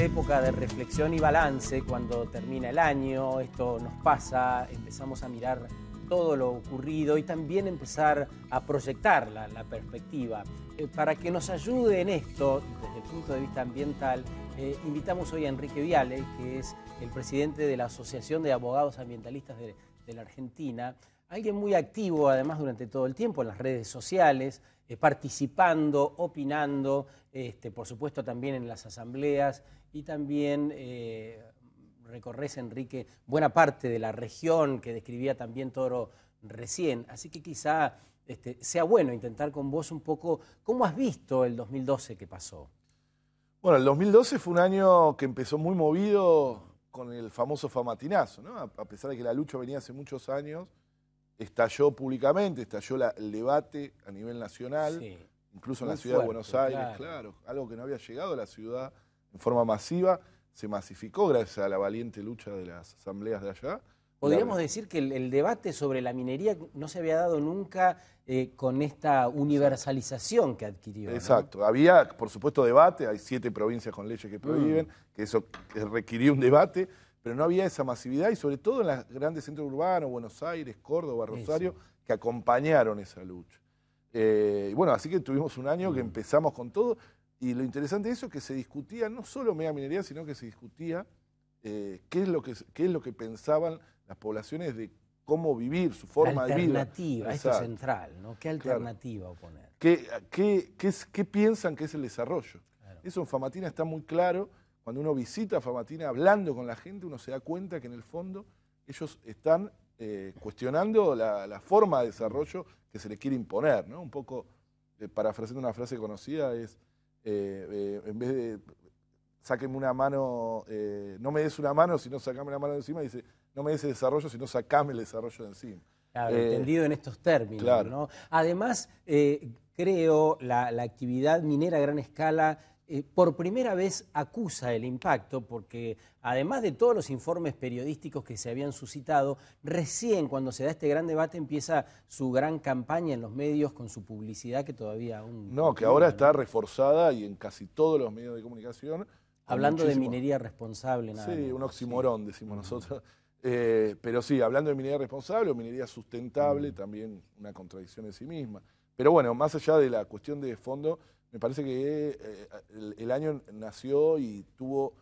Época de reflexión y balance cuando termina el año, esto nos pasa, empezamos a mirar todo lo ocurrido y también empezar a proyectar la, perspectiva. Eh, para que nos ayude en esto, desde el punto de vista ambiental, eh, invitamos hoy a Enrique Viale, que es el presidente de la Asociación de Abogados Ambientalistas de la Argentina, alguien muy activo además durante todo el tiempo en las redes sociales, eh, participando, opinando, este, por supuesto también en las asambleas y también eh, recorres, Enrique, buena parte de la región que describía también Toro recién. Así que quizá este, sea bueno intentar con vos un poco, ¿cómo has visto el 2012 que pasó? Bueno, el 2012 fue un año que empezó muy movido con el famoso famatinazo. A pesar de que la lucha venía hace muchos años, estalló públicamente, estalló el debate a nivel nacional, incluso en la ciudad de Buenos Aires, claro. algo que no había llegado a la ciudad en forma masiva, se masificó gracias a la valiente lucha de las asambleas de allá. Podríamos decir que el, debate sobre la minería no se había dado nunca eh, con esta universalización que adquirió. Exacto. Había, por supuesto, debate. Hay siete provincias con leyes que prohíben, mm. que eso requirió un debate pero no había esa masividad y sobre todo en los grandes centros urbanos, Buenos Aires, Córdoba, Rosario, que acompañaron esa lucha. Eh, y bueno, así que tuvimos un año que mm. empezamos con todo y lo interesante de eso es que se discutía no solo mega minería, sino que se discutía eh, qué, es lo que, qué es lo que pensaban las poblaciones de cómo vivir, su forma de vida. Alternativa, esto es central, ¿no? ¿Qué alternativa oponer? ¿Qué, qué, qué, piensan que es el desarrollo? Eso en Famatina está muy claro cuando uno visita Famatina hablando con la gente, uno se da cuenta que en el fondo ellos están eh, cuestionando la, forma de desarrollo que se le quiere imponer. ¿no? Un poco, eh, parafraseando una frase conocida, es eh, en vez de sáqueme una mano, no me des una mano, sino sacame la mano de encima, dice, no me des el desarrollo, sino sacame el desarrollo de encima. Claro, entendido en estos términos. ¿no? Además, creo la, la actividad minera a gran escala eh, por primera vez acusa el impacto, porque además de todos los informes periodísticos que se habían suscitado, recién cuando se da este gran debate empieza su gran campaña en los medios con su publicidad que todavía aún... No, que ahora está reforzada y en casi todos los medios de comunicación. Hablando de minería responsable. Nada sí, un oximorón, decimos nosotros. Eh, pero sí, hablando de minería responsable o minería sustentable, también una contradicción en sí misma. Pero bueno, más allá de la cuestión de fondo, me parece que eh, el, año nació y tuvo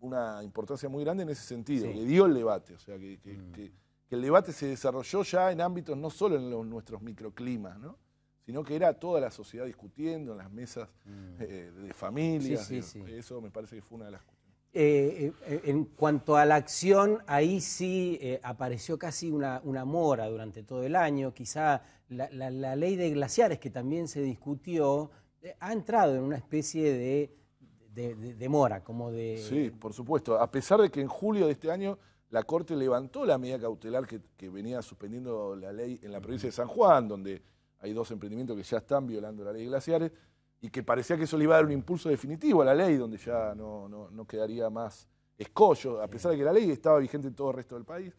una importancia muy grande en ese sentido, que dio el debate, o sea, mm. que, el debate se desarrolló ya en ámbitos no solo en nuestros microclimas, ¿no? sino que era toda la sociedad discutiendo en las mesas mm. eh, de familias. eso me parece que fue una de las cuestiones. Eh, en cuanto a la acción, ahí sí apareció casi una, una, mora durante todo el año. Quizá la, ley de glaciares, que también se discutió, eh, ha entrado en una especie de, mora, como de... Sí, por supuesto. A pesar de que en julio de este año la Corte levantó la medida cautelar que, venía suspendiendo la ley en la provincia de San Juan, donde hay dos emprendimientos que ya están violando la ley de glaciares, y que parecía que eso le iba a dar un impulso definitivo a la ley, donde ya no, quedaría más escollo, a pesar de que la ley estaba vigente en todo el resto del país.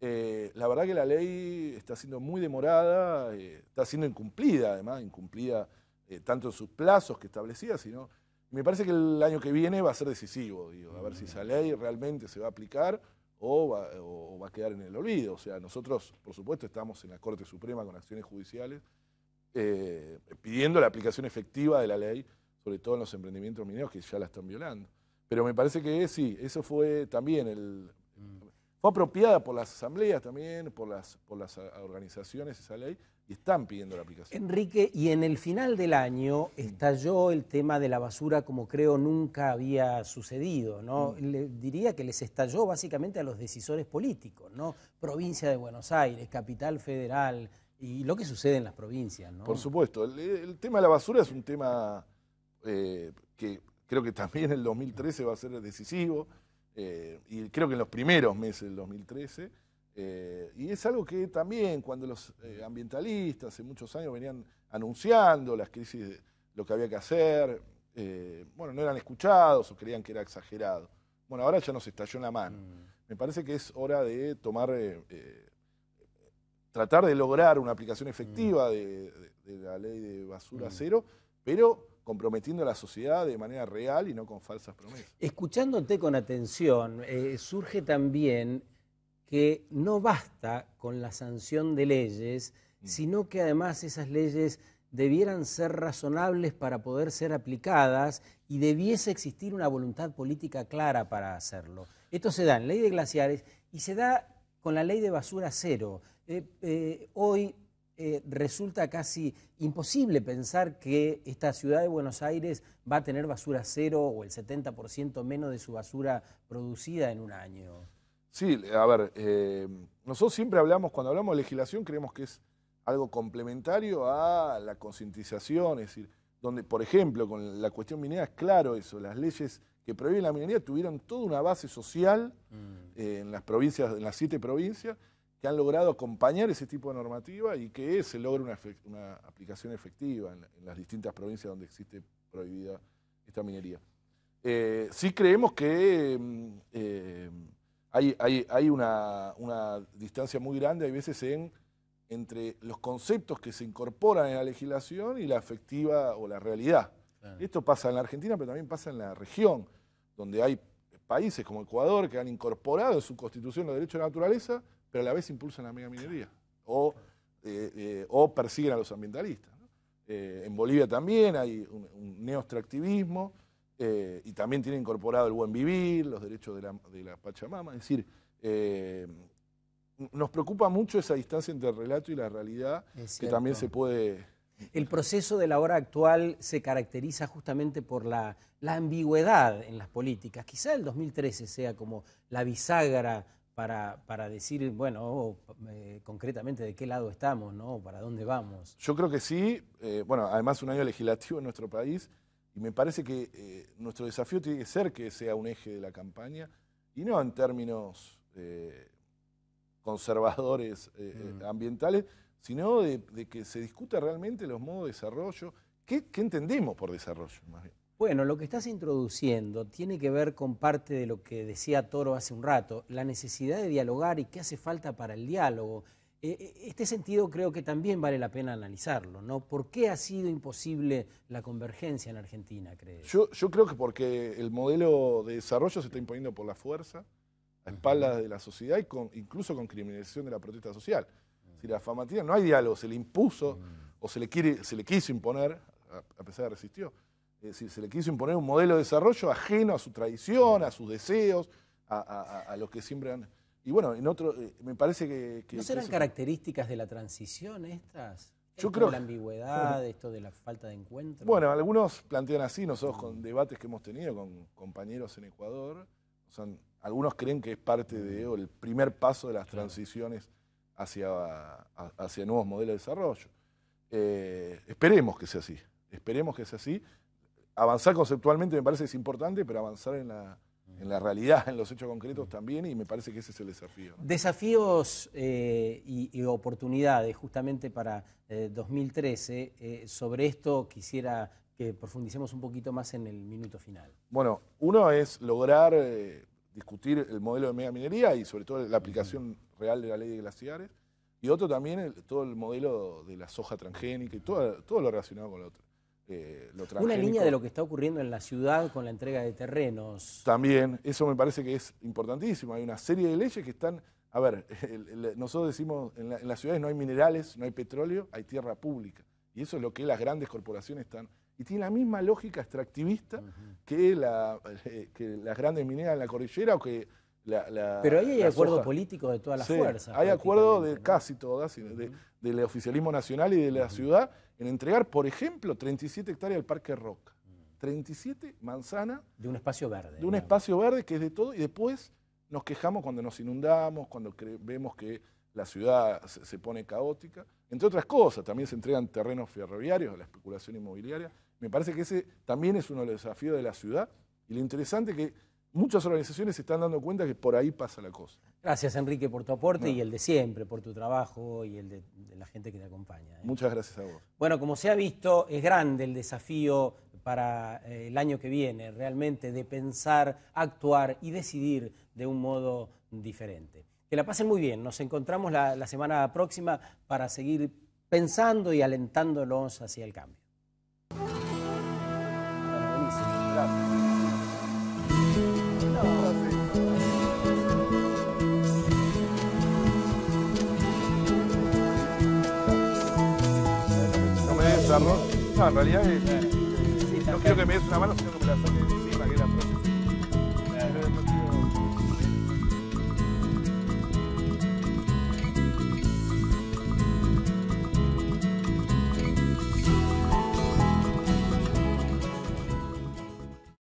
Eh, la verdad que la ley está siendo muy demorada, eh, está siendo incumplida además, incumplida eh, tanto en sus plazos que establecía, sino me parece que el año que viene va a ser decisivo, digo, a ver si esa ley realmente se va a aplicar o va, a quedar en el olvido. O sea, nosotros, por supuesto, estamos en la Corte Suprema con acciones judiciales eh, pidiendo la aplicación efectiva de la ley, sobre todo en los emprendimientos mineros que ya la están violando. Pero me parece que sí, eso fue también el... Fue apropiada por las asambleas también, por las, por las organizaciones esa ley, y están pidiendo la aplicación. Enrique, y en el final del año estalló el tema de la basura como creo nunca había sucedido, ¿no? Mm. Le diría que les estalló básicamente a los decisores políticos, ¿no? Provincia de Buenos Aires, capital federal, y lo que sucede en las provincias, ¿no? Por supuesto, el, tema de la basura es un tema eh, que creo que también en el 2013 va a ser decisivo, eh, y creo que en los primeros meses del 2013 eh, y es algo que también cuando los eh, ambientalistas hace muchos años venían anunciando las crisis, lo que había que hacer, bueno, no eran escuchados o creían que era exagerado. Bueno, ahora ya nos estalló en la mano. Mm. Me parece que es hora de tomar, tratar de lograr una aplicación efectiva mm. de, la ley de basura mm. cero, pero comprometiendo a la sociedad de manera real y no con falsas promesas. Escuchándote con atención, eh, surge también que no basta con la sanción de leyes, mm. sino que además esas leyes debieran ser razonables para poder ser aplicadas y debiese existir una voluntad política clara para hacerlo. Esto se da en ley de glaciares y se da con la ley de basura cero. Eh, eh, hoy eh, resulta casi imposible pensar que esta ciudad de Buenos Aires va a tener basura cero o el 70% menos de su basura producida en un año. Sí, a ver, nosotros siempre hablamos, cuando hablamos de legislación, creemos que es algo complementario a la concientización, es decir, donde, por ejemplo, con la cuestión minera es claro eso, las leyes que prohíben la minería tuvieron toda una base social mm. eh, en las provincias, en las siete provincias, que han logrado acompañar ese tipo de normativa y que se logra una, aplicación efectiva en, las distintas provincias donde existe prohibida esta minería. Eh, sí creemos que mm, eh, hay, una, una distancia muy grande, hay veces en entre los conceptos que se incorporan en la legislación y la efectiva o la realidad. Esto pasa en la Argentina, pero también pasa en la región, donde hay países como Ecuador que han incorporado en su constitución los derechos de la naturaleza, pero a la vez impulsan la megaminería o, eh, eh, o persiguen a los ambientalistas. Eh, en Bolivia también hay un, neoextractivismo y también tiene incorporado el buen vivir, los derechos de la, de la Pachamama. Es decir, nos preocupa mucho esa distancia entre el relato y la realidad, que también se puede... El proceso de la hora actual se caracteriza justamente por la, ambigüedad en las políticas. Quizá el 2013 sea como la bisagra para, para decir, bueno, oh, eh, concretamente de qué lado estamos, ¿no? ¿Para dónde vamos? Yo creo que sí. Eh, bueno, además un año legislativo en nuestro país y me parece que eh, nuestro desafío tiene que ser que sea un eje de la campaña y no en términos conservadores eh, eh, mm. ambientales, sino de, que se discuta realmente los modos de desarrollo. ¿Qué, entendemos por desarrollo? Bueno, lo que estás introduciendo tiene que ver con parte de lo que decía Toro hace un rato, la necesidad de dialogar y qué hace falta para el diálogo. Eh, este sentido creo que también vale la pena analizarlo, ¿no? ¿Por qué ha sido imposible la convergencia en Argentina, crees? Yo, yo creo que porque el modelo de desarrollo se está imponiendo por la fuerza, a espaldas de la sociedad y con, incluso con criminalización de la protesta social. Si la famatina no hay diálogo, se le impuso o se le, quiere, se le quiso imponer, a, pesar de resistió, es decir, se le quiso imponer un modelo de desarrollo ajeno a su tradición, a sus deseos, a, lo que siempre han... Y bueno, en otro, eh, me parece que... ¿No serán características de la transición estas? Yo creo la ambigüedad, esto de la falta de encuentro. Bueno, algunos plantean así, nosotros con debates que hemos tenido con compañeros en Ecuador, algunos creen que es parte de, el primer paso de las transiciones hacia, hacia nuevos modelos de desarrollo. Eh, esperemos que sea así, esperemos que sea así. Avanzar conceptualmente me parece que es importante, pero avanzar en la, en la realidad, en los hechos concretos también, y me parece que ese es el desafío. Desafíos eh, y, oportunidades justamente para 2013. Eh, sobre esto quisiera que profundicemos un poquito más en el minuto final. Bueno, uno es lograr eh, discutir el modelo de mega minería y sobre todo la aplicación real de la ley de glaciares, y otro también todo el modelo de la soja transgénica y todo, todo lo relacionado con lo otro. Eh, Una línea de lo que está ocurriendo en la ciudad con la entrega de terrenos. También, eso me parece que es importantísimo. Hay una serie de leyes que están... A ver, nosotros decimos, en, en las ciudades no hay minerales, no hay petróleo, hay tierra pública. Y eso es lo que las grandes corporaciones están y tiene la misma lógica extractivista que, la, eh, que las grandes mineras en la cordillera o que la, Pero ahí hay acuerdo político de todas las fuerzas. Hay acuerdo de casi todas, del oficialismo nacional y de la ciudad, en entregar, por ejemplo, 37 hectáreas al Parque Roca. 37 manzanas. De un espacio verde. De un espacio verde que es de todo, y después nos quejamos cuando nos inundamos, cuando vemos que la ciudad se, pone caótica. Entre otras cosas, también se entregan terrenos ferroviarios a la especulación inmobiliaria. Me parece que ese también es uno de los desafíos de la ciudad. Y lo interesante es que muchas organizaciones se están dando cuenta que por ahí pasa la cosa. Gracias, Enrique, por tu aporte y el de siempre, por tu trabajo y el de, la gente que te acompaña. ¿eh? Muchas gracias a vos. Bueno, como se ha visto, es grande el desafío para eh, el año que viene, realmente, de pensar, actuar y decidir de un modo diferente. Que la pasen muy bien. Nos encontramos la, semana próxima para seguir pensando y alentándolos hacia el cambio. Des arroz. No, en realidad es, no quiero que me des una mano, sino que me la saques.